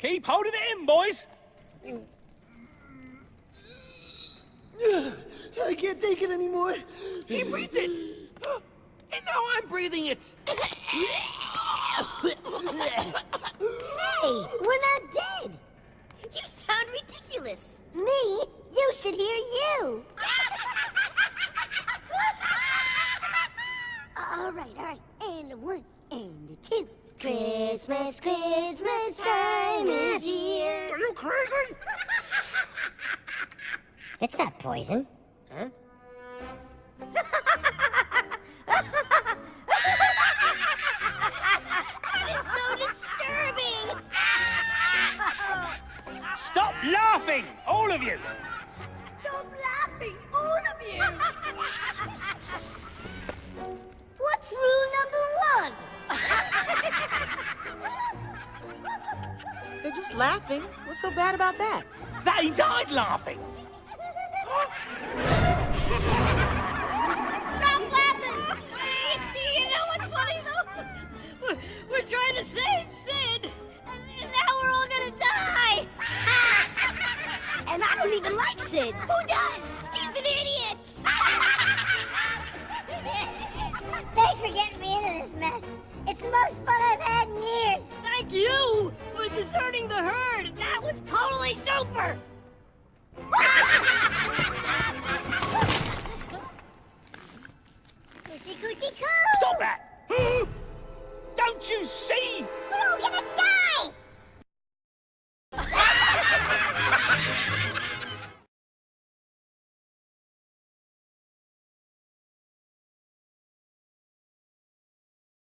Keep holding it in, boys. I can't take it anymore. He breathed it! And now I'm breathing it! Hey, we're not dead. You sound ridiculous. Me? You should hear you. all right, all right. And a one, and a two. Christmas, Christmas time is here. Are you crazy? It's not poison. that is so disturbing. Stop laughing, all of you. Stop laughing, all of you! What's rule number one? Just laughing. What's so bad about that? They died laughing. Stop laughing! you know what's funny though? We're, we're trying to save Sid, and, and now we're all gonna die! And I don't even like Sid. Who does? He's an idiot! Thanks for getting this. It's the most fun I've had in years. Thank you for deserting the herd. That was totally super. Coochie coochie coo! Stop that. Don't you see? We're all gonna die!